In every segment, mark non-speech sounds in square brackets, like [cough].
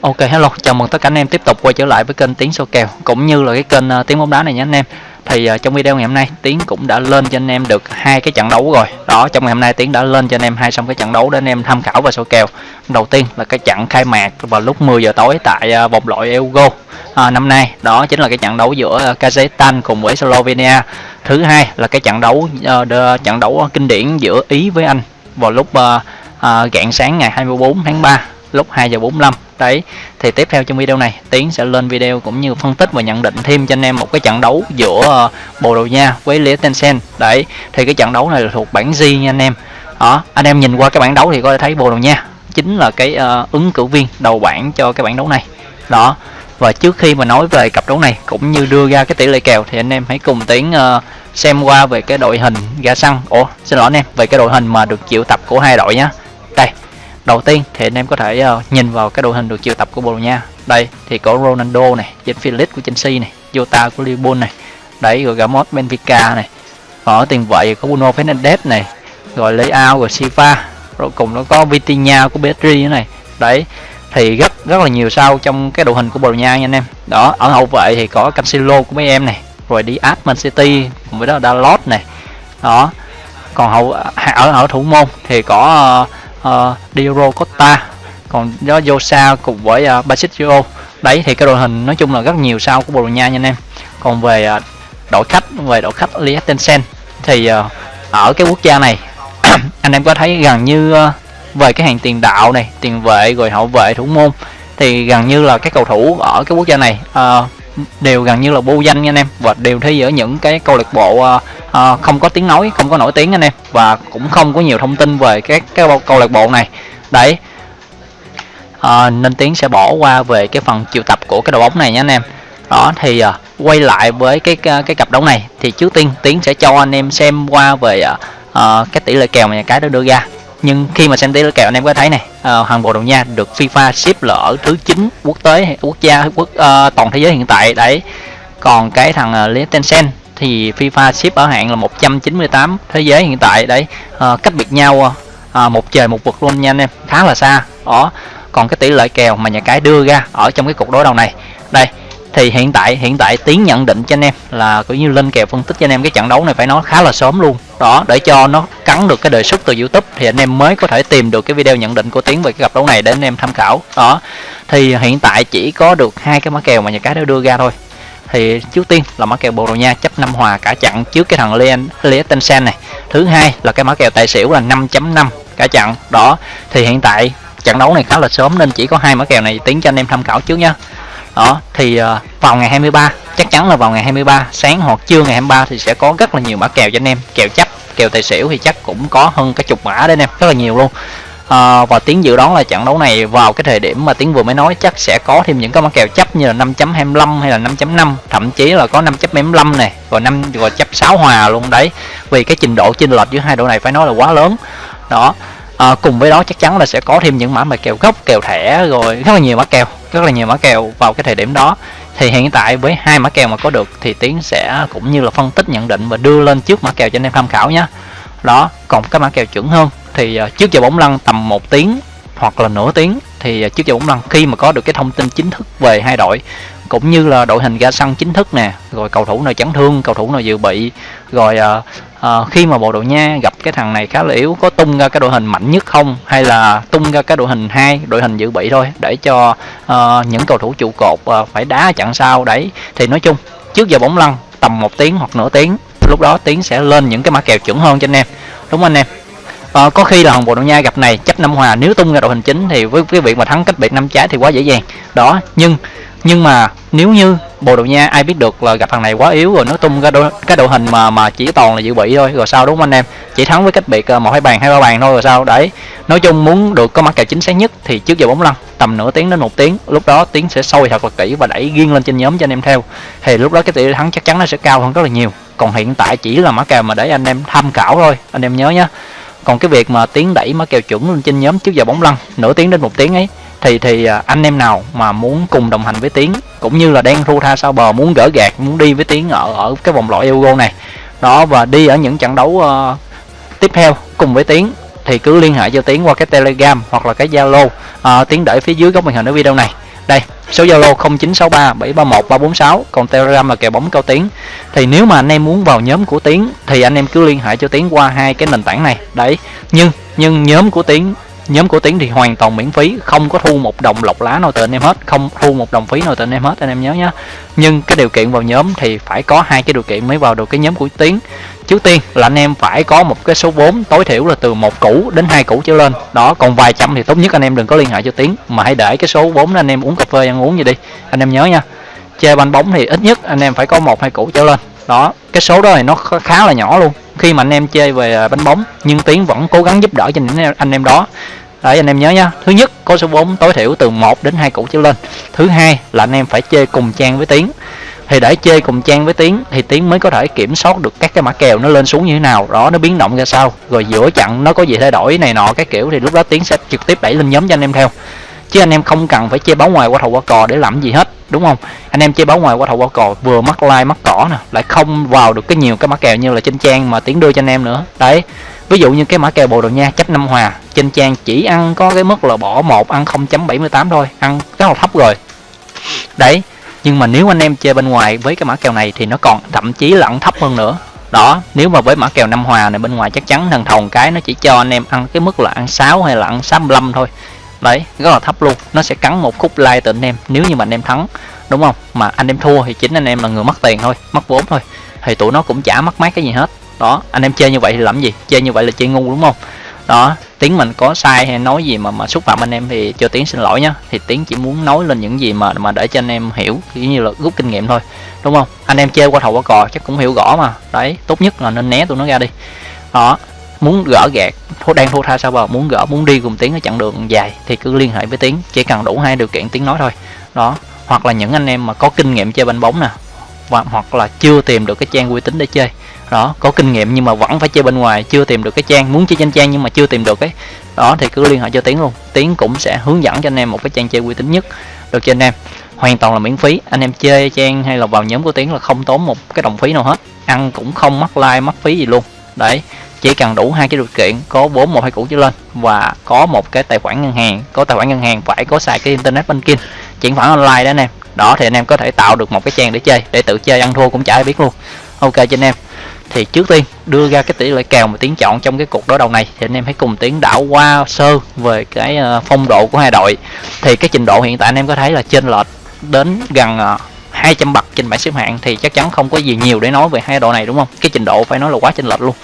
Ok hello, chào mừng tất cả anh em tiếp tục quay trở lại với kênh Tiến số kèo cũng như là cái kênh ờ, uh, Tiến bóng đá này nhé anh em. Thì uh, trong video ngày hôm nay Tiến cũng đã lên cho anh em được hai cái trận đấu rồi. Đó, trong ngày hôm nay Tiến đã lên cho anh em hai xong cái trận đấu để anh em tham khảo và số kèo. Đầu tiên là cái trận khai mạc vào lúc 10 giờ tối tại uh, vòng loại Euro à, năm nay. Đó chính là cái trận đấu giữa uh, Kazakhstan cùng với Slovenia. Thứ hai là cái trận đấu uh, trận đấu kinh điển giữa Ý với Anh vào lúc uh, uh, rạng sáng ngày 24 tháng 3 lúc 2 giờ 45 đấy thì tiếp theo trong video này tiến sẽ lên video cũng như phân tích và nhận định thêm cho anh em một cái trận đấu giữa ờ, bồ đào nha với liechtenstein đấy thì cái trận đấu này là thuộc bảng G nha anh em. Đó anh em nhìn qua cái bảng đấu thì có thể thấy bồ đào nha chính là cái uh, ứng cử viên đầu bảng cho cái bảng đấu này. Đó và trước khi mà nói về cặp đấu này cũng như đưa ra cái tỷ lệ kèo thì anh em hãy cùng tiến uh, xem qua về cái đội hình ra xăng ủa xin lỗi anh em về cái đội hình mà được triệu tập của hai đội nhé đầu tiên thì anh em có thể uh, nhìn vào cái đội hình được triệu tập của Bồ Đào Nha. Đây thì có Ronaldo này Jens Felix của Chelsea này Jota của Liverpool này đấy rồi Ramos Benfica này. Ở tiền vệ có Bruno Fernandes này rồi Leao rồi Silva. Rồi cùng nó có Vitinha của PSG này. Đấy thì rất rất là nhiều sao trong cái đội hình của Bồ Đào Nha nha anh em. Đó ở hậu vệ thì có Cancelo của mấy em này rồi đi Diaz Man City cùng với đó là Dalot này. Đó còn hậu à, ở ở thủ môn thì có uh, Ờ, uh, Costa còn đó Josa cùng với ờ, uh, Basitio đấy thì cái đội hình nói chung là rất nhiều sao của Bồ Đào Nha nha anh em. Còn về uh, đội khách về đội khách Liechtenstein thì uh, ở cái quốc gia này [clears throat] anh em có thấy gần như uh, về cái hàng tiền đạo này tiền vệ rồi hậu vệ thủ môn thì gần như là các cầu thủ ở cái quốc gia này uh, đều gần như là vô danh nha anh em và đều thi ở những cái câu lạc bộ uh, à, không có tiếng nói không có nổi tiếng anh em. Và cũng không có nhiều thông tin về các cái câu lạc bộ này. Đấy. À, nên tiến sẽ bỏ qua về cái phần triệu tập của cái đội bóng này nha anh em. Đó thì à, quay lại với cái cái cặp đấu này thì trước tiên tiến sẽ cho anh em xem qua về à, cái tỷ lệ kèo mà nhà cái đã đưa ra. Nhưng khi mà xem tỷ lệ kèo anh em có thấy này à, hàng bộ Đào Nha được FIFA xếp là ở thứ 9 quốc tế quốc gia quốc à, toàn thế giới hiện tại. Đấy. Còn cái thằng uh, Tencent thì FIFA xếp ở hạng là 198 thế giới hiện tại đấy. À, cách biệt nhau à, một trời một vực luôn nha anh em. Khá là xa. Đó. Còn cái tỷ lệ kèo mà nhà cái đưa ra ở trong cái cuộc đối đầu này. Đây thì hiện tại hiện tại tiến nhận định cho anh em là cũng như lên kèo phân tích cho anh em cái trận đấu này phải nói khá là sớm luôn. Đó để cho nó cắn được cái đề xuất từ youtube thì anh em mới có thể tìm được cái video nhận định của tiến về cái cặp đấu này để anh em tham khảo. Đó. Thì hiện tại chỉ có được hai cái mã kèo mà nhà cái đã đưa ra thôi thì trước tiên là mã kèo Bồ Đào Nha chấp năm hòa cả chặn trước cái thằng Leon Liechtenstein này. Thứ hai là cái mã kèo tài xỉu là 5.5 cả chặn, đó. Thì hiện tại trận đấu này khá là sớm nên chỉ có hai mã kèo này tiến cho anh em tham khảo trước nhá. Đó, thì ờ, vào ngày 23 chắc chắn là vào ngày 23 sáng hoặc trưa ngày 23 thì sẽ có rất là nhiều mã kèo cho anh em. Kèo chấp, kèo tài xỉu thì chắc cũng có hơn cái chục mã đấy anh em, rất là nhiều luôn à, và tiếng dự đoán là trận đấu này vào cái thời điểm mà tiếng vừa mới nói chắc sẽ có thêm những cái mã kèo chấp như là 5.25 hay là 5.5 thậm chí là có 5.75 này rồi năm rồi chấp 6 hòa luôn đấy. Vì cái trình độ chênh lệch giữa hai đội này phải nói là quá lớn. Đó. À, cùng với đó chắc chắn là sẽ có thêm những mã mà kèo gốc kèo thẻ rồi rất là nhiều mã kèo rất là nhiều mã kèo vào cái thời điểm đó. Thì hiện tại với hai mã kèo mà có được thì tiến sẽ cũng như là phân tích nhận định và đưa lên trước mã kèo cho anh em tham khảo nhé đó còn các mã kèo chuẩn hơn thì ờ, trước giờ bóng lăn tầm một tiếng hoặc là nửa tiếng. Thì ờ, trước giờ bóng lăn khi mà có được cái thông tin chính thức về hai đội cũng như là đội hình ra sân chính thức nè rồi cầu thủ nào chấn thương cầu thủ nào dự bị rồi uh, khi mà bộ đội nha gặp cái thằng này khá là yếu có tung ra cái đội hình mạnh nhất không? Hay là tung ra cái đội hình hai đội hình dự bị thôi để cho uh, những cầu thủ trụ cột uh, phải đá chặn sau đấy. Thì nói chung trước giờ bóng lăn tầm một tiếng hoặc nửa tiếng lúc đó tiếng sẽ lên những cái mã kèo chuẩn hơn cho anh em. Đúng không anh em? À, có khi là hồng bồ đào nha gặp này chấp năm hòa nếu tung ra đội hình chính thì với cái việc mà thắng cách biệt năm trái thì quá dễ dàng. Đó nhưng nhưng mà nếu như bồ đào nha ai biết được là gặp thằng này quá yếu rồi nó tung ra đội, cái đội hình mà mà chỉ toàn là dự bị thôi rồi sao đúng không anh em? Chỉ thắng với cách biệt ờ, một hai bàn hai ba bàn thôi rồi sao? Đấy nói chung muốn được có mặt kèo chính xác nhất thì trước giờ bóng lăn tầm nửa tiếng đến một tiếng lúc đó tiếng sẽ sôi thật là kỹ và đẩy riêng lên trên nhóm cho anh em theo. Thì lúc đó cái tỷ thắng chắc chắn nó sẽ cao hơn rất là nhiều. Còn hiện tại chỉ là mã kèo mà để anh em tham khảo thôi anh em nhớ nhé còn cái việc mà tiến đẩy mã kèo chuẩn lên trên nhóm trước giờ bóng lăn nửa tiếng đến một tiếng ấy thì thì à, anh em nào mà muốn cùng đồng hành với tiến cũng như là đang thu tha sau bờ muốn gỡ gạt muốn đi với tiến ở ở cái vòng loại Euro này đó và đi ở những trận đấu uh, tiếp theo cùng với tiến thì cứ liên hệ cho tiến qua cái telegram hoặc là cái zalo uh, tiến đẩy phía dưới góc màn hình ở video này. Đây số zalo 0963 731 346 còn telegram là kèo bóng cao tiến thì nếu mà anh em muốn vào nhóm của tiến, thì anh em cứ liên hệ cho tiến qua hai cái nền tảng này. Đấy, nhưng nhưng nhóm của tiến nhóm của tiến thì hoàn toàn miễn phí, không có thu một đồng lọc lá nào từ anh em hết, không thu một đồng phí nào từ anh em hết, anh em nhớ nhé nhưng cái điều kiện vào nhóm thì phải có hai cái điều kiện mới vào được cái nhóm của tiến. Trước tiên là anh em phải có một cái số vốn tối thiểu là từ một củ đến hai củ trở lên. Đó, còn vài trăm thì tốt nhất anh em đừng có liên hệ cho tiến, mà hãy để cái số vốn đó anh em uống cà phê ăn uống gì đi. Anh em nhớ nha. Chơi banh bóng thì ít nhất anh em phải có một, hai củ trở lên đó, cái số đó thì nó khá là nhỏ luôn. Khi mà anh em chơi về à, bánh bóng, nhưng tiến vẫn cố gắng giúp đỡ cho những anh em đó. Đấy, anh em nhớ nha. Thứ nhất, có số vốn tối thiểu từ 1 đến hai củ trở lên. Thứ hai là anh em phải chơi cùng trang với tiến. Thì để chơi cùng trang với tiến thì tiến mới có thể kiểm soát được các cái mã kèo nó lên xuống như thế nào. Đó, nó biến động ra sao. Rồi giữa chặn nó có gì thay đổi này nọ, cái kiểu thì lúc đó tiến sẽ trực tiếp đẩy lên nhóm cho anh em theo. Chứ anh em không cần phải chơi báo ngoài qua thầu qua cò để làm gì hết đúng không? Anh em chơi báo ngoài qua thầu qua cò, vừa mắc like, mắc cỏ nè, lại không vào được cái nhiều cái mã kèo như là trên trang mà tiến đưa cho anh em nữa. Đấy, ví dụ như cái mã kèo bồ đào nha chấp năm hòa, trên trang chỉ ăn có cái mức là bỏ một, ăn 0.78 thôi, ăn rất là thấp rồi. Đấy, nhưng mà nếu anh em chơi bên ngoài với cái mã kèo này thì nó còn thậm chí lẫn thấp hơn nữa. Đó, nếu mà với mã kèo năm hòa này bên ngoài chắc chắn thằng thồng cái nó chỉ cho anh em ăn cái mức là ăn 6 hay là ăn 65 thôi đấy, rất là thấp luôn. Nó sẽ cắn một khúc like từ anh em, nếu như mà anh em thắng, đúng không? Mà anh em thua thì chính anh em là người mất tiền thôi, mất vốn thôi. Thì tụi nó cũng chả mất mát cái gì hết. Đó, anh em chơi như vậy thì làm gì? Chơi như vậy là chơi ngu đúng không? Đó, tiếng mình có sai hay nói gì mà mà xúc phạm anh em thì cho tiếng xin lỗi nhá. Thì tiếng chỉ muốn nói lên những gì mà mà để cho anh em hiểu, kiểu như là rút kinh nghiệm thôi, đúng không? Anh em chơi qua thầu qua cò chắc cũng hiểu rõ mà. Đấy, tốt nhất là nên né tụi nó ra đi. Đó muốn gỡ gạt thua đang thua tha sao bờ, muốn gỡ, muốn đi cùng tiếng ở chặng đường dài thì cứ liên hệ với tiếng chỉ cần đủ hai điều kiện tiếng nói thôi. Đó, hoặc là những anh em mà có kinh nghiệm chơi banh bóng nè và hoặc là chưa tìm được cái trang uy tín để chơi. Đó, có kinh nghiệm nhưng mà vẫn phải chơi bên ngoài, chưa tìm được cái trang, muốn chơi trên trang nhưng mà chưa tìm được cái đó, thì cứ liên hệ cho tiến luôn. Tiến cũng sẽ hướng dẫn cho anh em một cái trang chơi uy tín nhất được cho anh em. Hoàn toàn là miễn phí, anh em chơi trang hay là vào nhóm của tiến là không tốn một cái đồng phí nào hết. Ăn cũng không mất like mất phí gì luôn. Đấy chỉ cần đủ hai cái điều kiện, có bốn một hai củ trở lên và có một cái tài khoản ngân hàng, có tài khoản ngân hàng phải có xài cái internet banking, chuyển khoản online đó anh em. Đó, thì anh em có thể tạo được một cái trang để chơi, để tự chơi, ăn thua cũng chả ai biết luôn. Ok cho anh em. Thì trước tiên, đưa ra cái tỷ lệ kèo mà tiến chọn trong cái cuộc đối đầu này, thì anh em hãy cùng tiến đảo qua sơ về cái ờ, phong độ của hai đội. Thì cái trình độ hiện tại anh em có thấy là trên lệch đến gần ờ, 200 bậc trên bảng xếp hạng, thì chắc chắn không có gì nhiều để nói về hai đội này, đúng không? Cái trình độ phải nói là quá chênh lệch luôn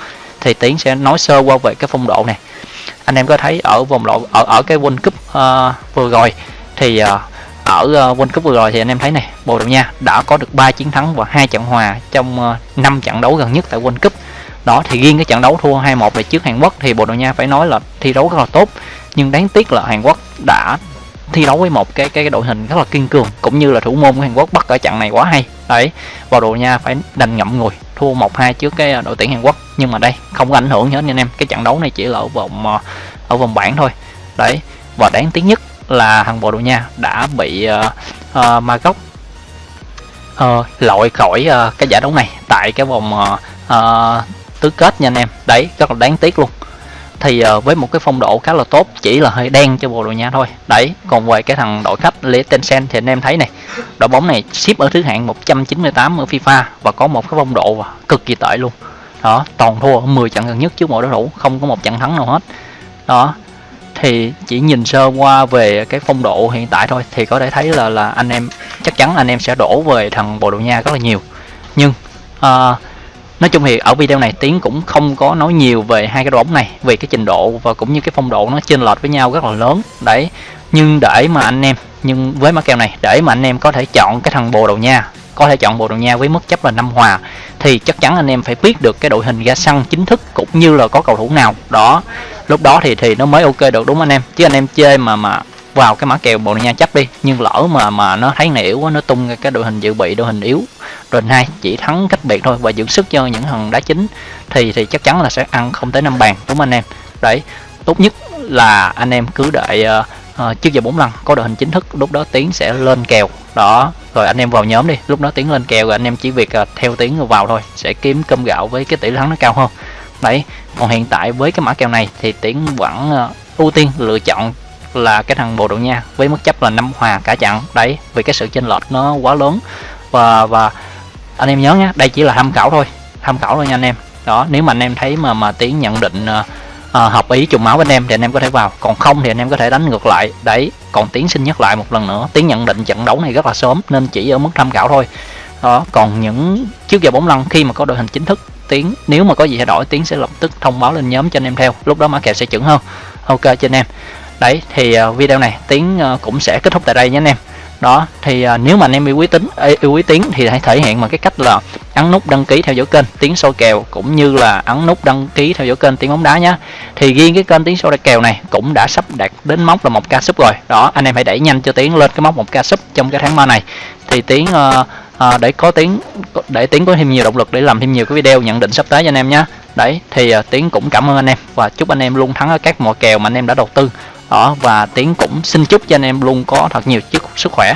thì tiến sẽ nói sơ qua về cái phong độ này. Anh em có thấy ở vòng loại ở ở cái World Cup uh, vừa rồi thì uh, ở uh, World Cup vừa rồi thì anh em thấy này Bồ Đào Nha đã có được 3 chiến thắng và hai trận hòa trong uh, 5 trận đấu gần nhất tại World Cup. Đó thì riêng cái trận đấu thua 2-1 về trước Hàn Quốc thì Bồ Đào Nha phải nói là thi đấu rất là tốt. Nhưng đáng tiếc là Hàn Quốc đã thi đấu với một cái cái, cái đội hình rất là kiên cường cũng như là thủ môn của Hàn Quốc bắt ở trận này quá hay. Đấy Bồ Đào Nha phải đành ngậm ngùi thua 1-2 trước cái đội tuyển Hàn Quốc nhưng mà đây không có ảnh hưởng gì hết nha anh em. Cái trận đấu này chỉ là ở vòng ờ, ở vòng bảng thôi. Đấy và đáng tiếc nhất là thằng Bồ Đào Nha đã bị uh, uh, Magog uh, loại khỏi uh, cái giải đấu này tại cái vòng uh, uh, tứ kết nha anh em. Đấy rất là đáng tiếc luôn. Thì uh, với một cái phong độ khá là tốt chỉ là hơi đen cho Bồ Đào Nha thôi. Đấy còn về cái thằng đội khách Liechtenstein thì anh em thấy này đội bóng này ship ở thứ hạng 198 ở FIFA và có một cái phong độ cực kỳ tệ luôn đó toàn thua 10 trận gần nhất trước mỗi đối thủ không có một trận thắng nào hết. Đó thì chỉ nhìn sơ qua về cái phong độ hiện tại thôi thì có thể thấy là là anh em chắc chắn anh em sẽ đổ về thằng Bồ Đào Nha rất là nhiều. Nhưng uh, nói chung thì ở video này tiến cũng không có nói nhiều về hai cái đội bóng này vì cái trình độ và cũng như cái phong độ nó chênh lệch với nhau rất là lớn. Đấy nhưng để mà anh em nhưng với mã kèo này để mà anh em có thể chọn cái thằng Bồ Đào Nha có thể chọn Bồ Đào Nha với mức chấp là năm hòa thì chắc chắn anh em phải biết được cái đội hình ra sân chính thức cũng như là có cầu thủ nào. Đó lúc đó thì thì nó mới ok được đúng anh em? Chứ anh em chơi mà mà vào cái mã kèo Bồ Đào Nha chấp đi nhưng lỡ mà mà nó thấy này yếu quá nó tung cái đội hình dự bị đội hình yếu đội hai chỉ thắng cách biệt thôi và dưỡng sức cho những thằng đá chính thì thì chắc chắn là sẽ ăn không tới năm bàn đúng anh em? Đấy tốt nhất là anh em cứ đợi uh, uh, trước giờ bốn lần có đội hình chính thức lúc đó tiến sẽ lên kèo. Đó rồi anh em vào nhóm đi. Lúc đó tiến lên kèo rồi anh em chỉ việc à, theo tiếng vào thôi. Sẽ kiếm cơm gạo với cái tỷ thắng nó cao hơn. Đấy còn hiện tại với cái mã kèo này thì tiến vẫn à, ưu tiên lựa chọn là cái thằng bồ đào nha với mức chấp là năm hòa cả chặn đấy vì cái sự chênh lệch nó quá lớn. Và và anh em nhớ nhé đây chỉ là tham khảo thôi. Tham khảo thôi nha anh em. Đó nếu mà anh em thấy mà mà tiến nhận định uh, uh, hợp ý trùng máu với anh em thì anh em có thể vào. Còn không thì anh em có thể đánh ngược lại. Đấy còn tiến xin nhắc lại một lần nữa. Tiến nhận định trận đấu này rất là sớm nên chỉ ở mức tham khảo thôi. Đó còn những trước giờ bóng lăn khi mà có đội hình chính thức tiến nếu mà có gì thay đổi tiến sẽ lập tức thông báo lên nhóm cho anh em theo. Lúc đó mã kèo sẽ chuẩn hơn. Ok cho anh em. Đấy thì uh, video này tiến uh, cũng sẽ kết thúc tại đây nhé anh em. Đó thì uh, nếu mà anh em yêu quý tính yêu quý tiến thì hãy thể hiện bằng cái cách là ấn nút đăng ký theo dõi kênh tiếng soi kèo cũng như là ấn nút đăng ký theo dõi kênh tiếng bóng đá nhé thì riêng cái kênh tiếng soi kèo này cũng đã sắp đạt đến mốc là một ca sub rồi. Đó anh em hãy đẩy nhanh cho tiếng lên cái mốc một ca sub trong cái tháng 3 này. Thì tiếng uh, ờ, uh, ờ, để có tiếng để tiếng có thêm nhiều động lực để làm thêm nhiều cái video nhận định sắp tới cho anh em nhé đấy thì ờ, uh, tiếng cũng cảm ơn anh em và chúc anh em luôn thắng ở các mọi kèo mà anh em đã đầu tư. Đó và tiếng cũng xin chúc cho anh em luôn có thật nhiều sức khỏe.